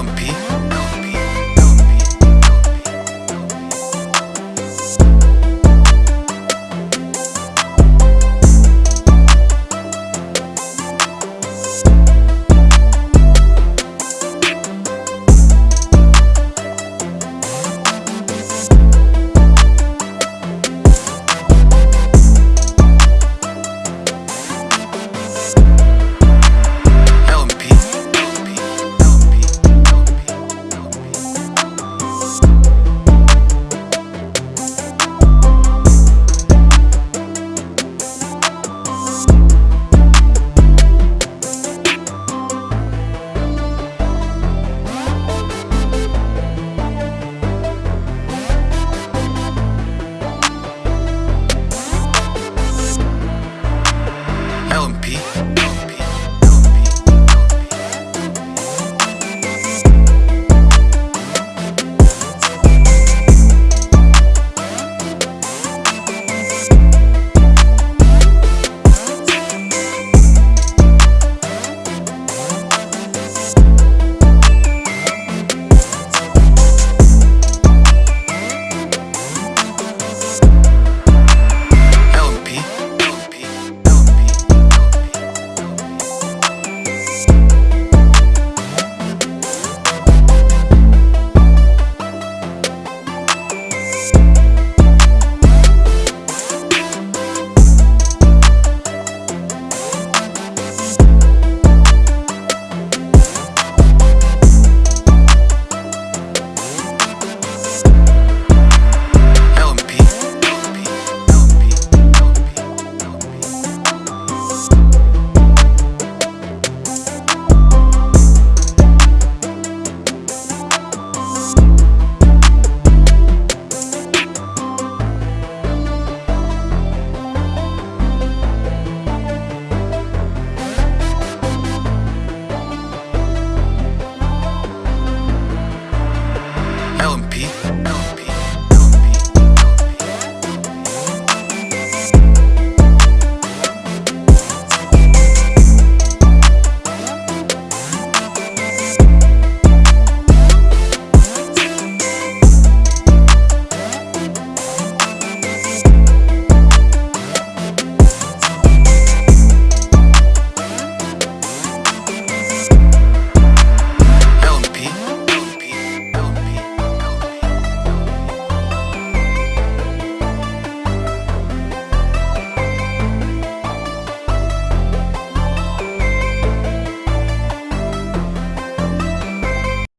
Bumpy.